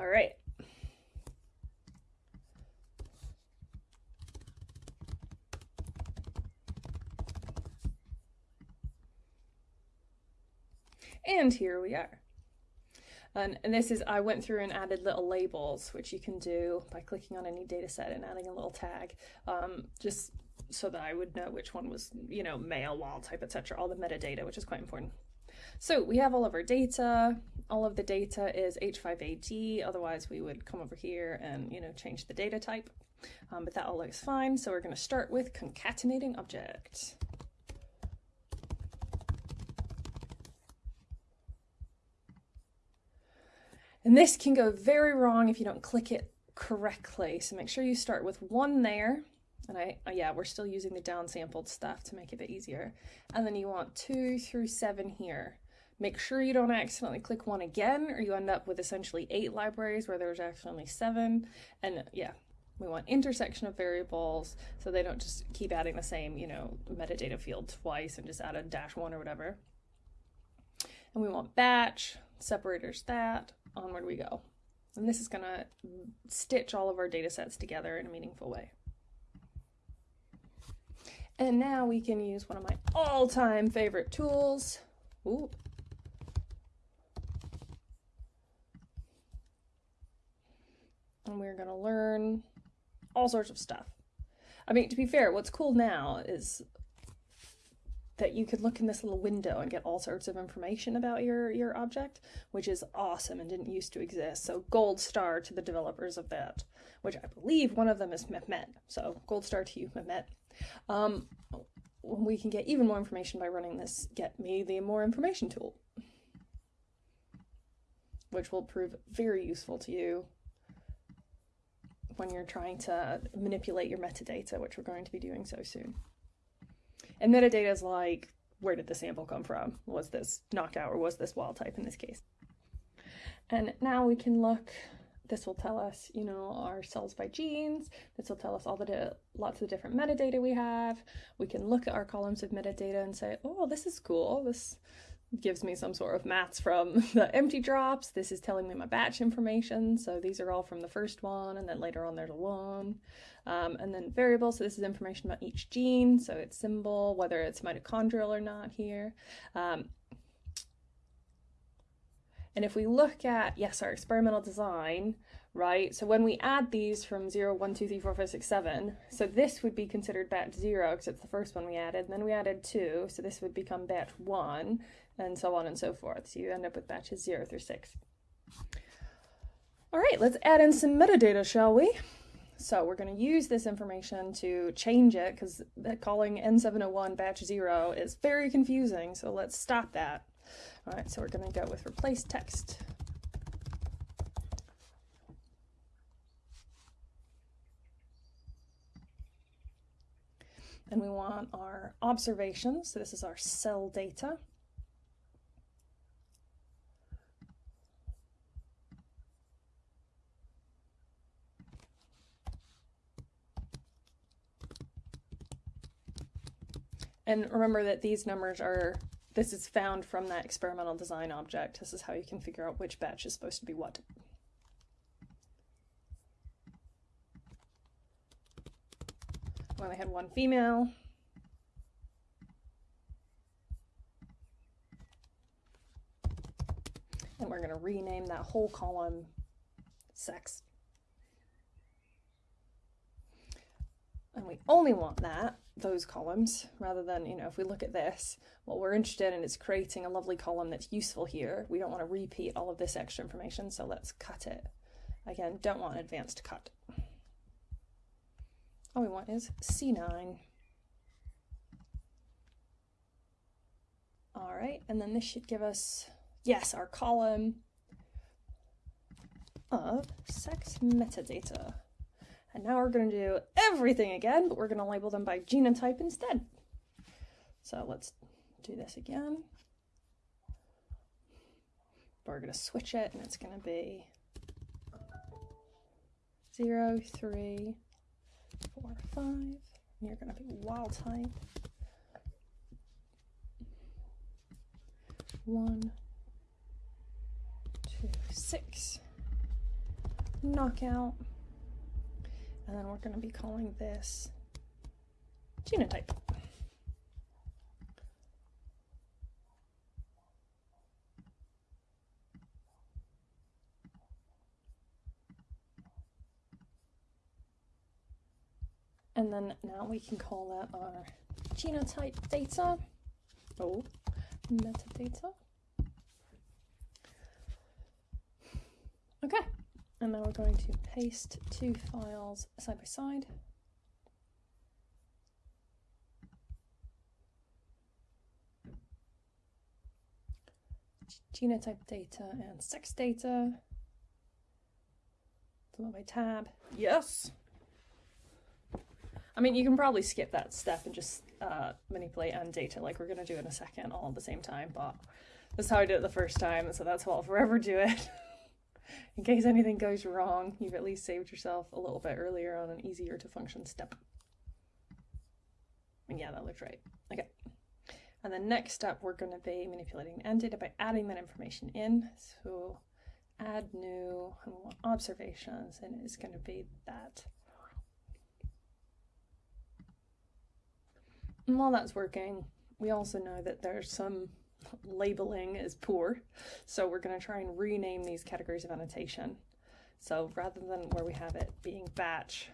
All right. And here we are. And, and, this is, I went through and added little labels, which you can do by clicking on any data set and adding a little tag, um, just so that I would know which one was, you know, male, wild type, etc. All the metadata, which is quite important. So we have all of our data. All of the data is H5AD, otherwise we would come over here and, you know, change the data type. Um, but that all looks fine. So we're going to start with concatenating object. And this can go very wrong if you don't click it correctly. So make sure you start with one there. And I, uh, yeah, we're still using the downsampled stuff to make it a bit easier. And then you want two through seven here. Make sure you don't accidentally click one again or you end up with essentially eight libraries where there's actually only seven. And yeah, we want intersection of variables so they don't just keep adding the same, you know, metadata field twice and just add a dash one or whatever. And we want batch, separators that, onward we go. And this is going to stitch all of our data sets together in a meaningful way. And now we can use one of my all-time favorite tools. Ooh. And we're going to learn all sorts of stuff. I mean, to be fair, what's cool now is that you could look in this little window and get all sorts of information about your, your object, which is awesome and didn't used to exist. So gold star to the developers of that, which I believe one of them is Mehmet. So gold star to you, Mehmet. Um, we can get even more information by running this get me the more information tool, which will prove very useful to you when you're trying to manipulate your metadata, which we're going to be doing so soon. And metadata is like, where did the sample come from? Was this knockout or was this wild type in this case? And now we can look, this will tell us, you know, our cells by genes. This will tell us all the lots of different metadata we have. We can look at our columns of metadata and say, oh, this is cool. This gives me some sort of maths from the empty drops. This is telling me my batch information. So these are all from the first one, and then later on there's a one. Um, and then variables, so this is information about each gene, so its symbol, whether it's mitochondrial or not here. Um, and if we look at, yes, our experimental design, right? So when we add these from 0, 1, 2, 3, 4, 5, 6, 7, so this would be considered batch 0 because it's the first one we added. And then we added 2, so this would become batch 1 and so on and so forth. So you end up with batches 0 through 6. All right, let's add in some metadata, shall we? So we're going to use this information to change it because calling N701 batch 0 is very confusing, so let's stop that. All right, so we're going to go with replace text. And we want our observations, so this is our cell data. And remember that these numbers are, this is found from that experimental design object. This is how you can figure out which batch is supposed to be what. We only had one female. And we're going to rename that whole column sex. And we only want that those columns rather than, you know, if we look at this, what we're interested in is creating a lovely column that's useful here. We don't want to repeat all of this extra information, so let's cut it. Again, don't want advanced cut. All we want is C9. All right, and then this should give us, yes, our column of sex metadata. And now we're going to do everything again, but we're going to label them by genotype instead. So let's do this again. But we're going to switch it, and it's going to be 0, 3, 4, 5. And you're going to be wild type. 1, 2, 6. knockout. And then we're going to be calling this genotype. And then now we can call that our genotype data. Oh, metadata. Okay, and now we're going to paste two files side by side. Genotype data and sex data. Delete my tab. Yes. I mean, you can probably skip that step and just uh, manipulate AnnData like we're going to do in a second all at the same time, but that's how I did it the first time, so that's how I'll forever do it. in case anything goes wrong, you've at least saved yourself a little bit earlier on an easier to function step. And yeah, that looked right. Okay. And the next step, we're going to be manipulating AnnData by adding that information in. So add new observations, and it's going to be that. And while that's working, we also know that there's some labeling is poor. So we're going to try and rename these categories of annotation. So rather than where we have it being batch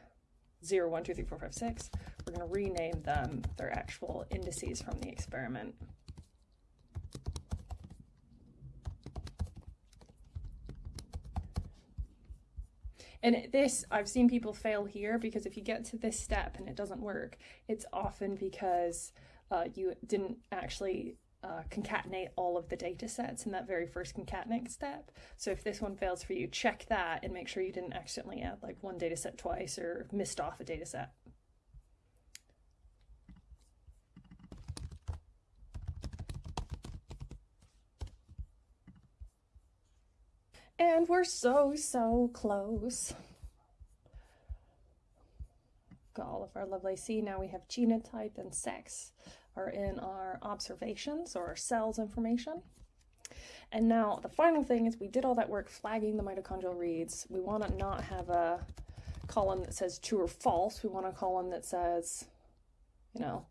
0, 1, 2, 3, 4, 5, 6, we're going to rename them their actual indices from the experiment. And this, I've seen people fail here because if you get to this step and it doesn't work, it's often because uh, you didn't actually uh, concatenate all of the data sets in that very first concatenate step. So if this one fails for you, check that and make sure you didn't accidentally add like one data set twice or missed off a data set. And we're so, so close. Got all of our lovely, see now we have genotype and sex are in our observations or our cells information. And now the final thing is we did all that work flagging the mitochondrial reads. We want to not have a column that says true or false. We want a column that says, you know,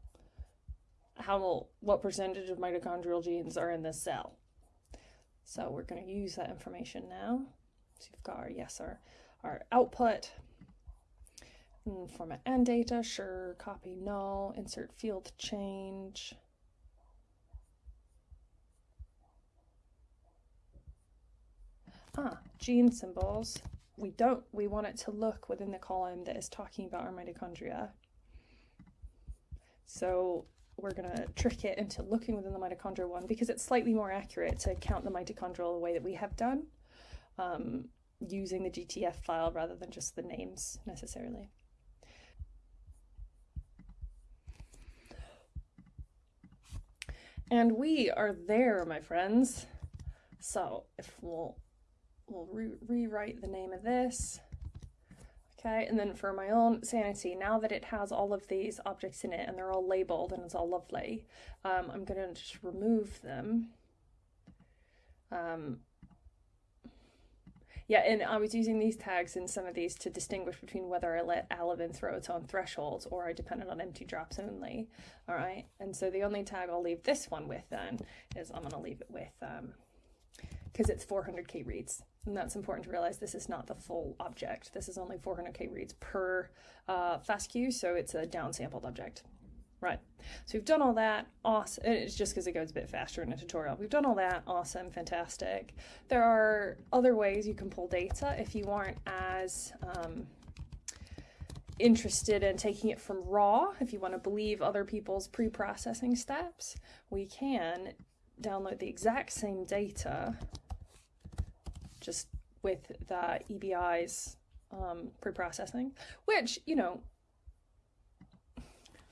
how what percentage of mitochondrial genes are in this cell. So we're going to use that information now. So you've got our yes, our, our output, format AnnData, sure, copy null, insert field change. Ah, gene symbols. We don't, we want it to look within the column that is talking about our mitochondria. So we're going to trick it into looking within the mitochondria one because it's slightly more accurate to count the mitochondrial the way that we have done um, using the GTF file rather than just the names necessarily. And we are there, my friends. So if we'll, we'll re rewrite the name of this. Okay, and then for my own sanity, now that it has all of these objects in it and they're all labeled and it's all lovely, um, I'm going to just remove them. Um, yeah, and I was using these tags in some of these to distinguish between whether I let alevin throw its own thresholds or I depended on empty drops only. All right, and so the only tag I'll leave this one with then is I'm going to leave it with, because um, it's 400k reads. And that's important to realize this is not the full object. This is only 400k reads per uh, FASTQ, so it's a downsampled object. Right, so we've done all that, awesome. It's just because it goes a bit faster in a tutorial. We've done all that, awesome, fantastic. There are other ways you can pull data if you aren't as um, interested in taking it from raw, if you want to believe other people's pre-processing steps, we can download the exact same data just with the EBI's um, pre-processing, which, you know,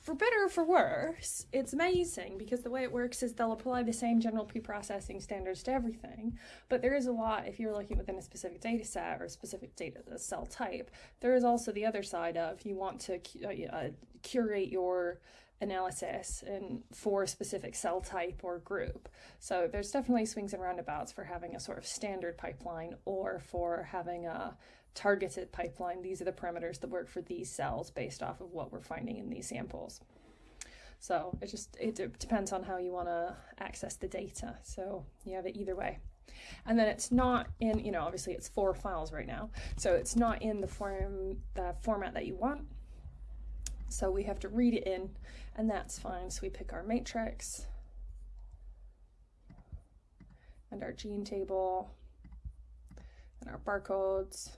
for better or for worse, it's amazing because the way it works is they'll apply the same general pre-processing standards to everything, but there is a lot if you're looking within a specific data set or a specific data cell type. There is also the other side of you want to uh, uh, curate your analysis and for a specific cell type or group. So there's definitely swings and roundabouts for having a sort of standard pipeline or for having a targeted pipeline. These are the parameters that work for these cells based off of what we're finding in these samples. So it just it depends on how you want to access the data. So you have it either way. And then it's not in, you know, obviously it's four files right now. So it's not in the form the format that you want. So we have to read it in and that's fine. So we pick our matrix and our gene table and our barcodes.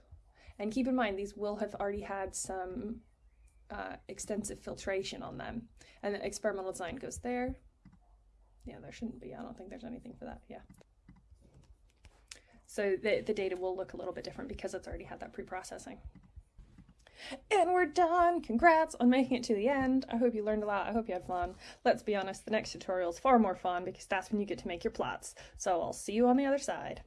And keep in mind, these will have already had some uh, extensive filtration on them. And the experimental design goes there. Yeah, there shouldn't be. I don't think there's anything for that. Yeah. So the, the data will look a little bit different because it's already had that pre-processing. And we're done! Congrats on making it to the end. I hope you learned a lot. I hope you had fun. Let's be honest, the next tutorial is far more fun because that's when you get to make your plots. So I'll see you on the other side.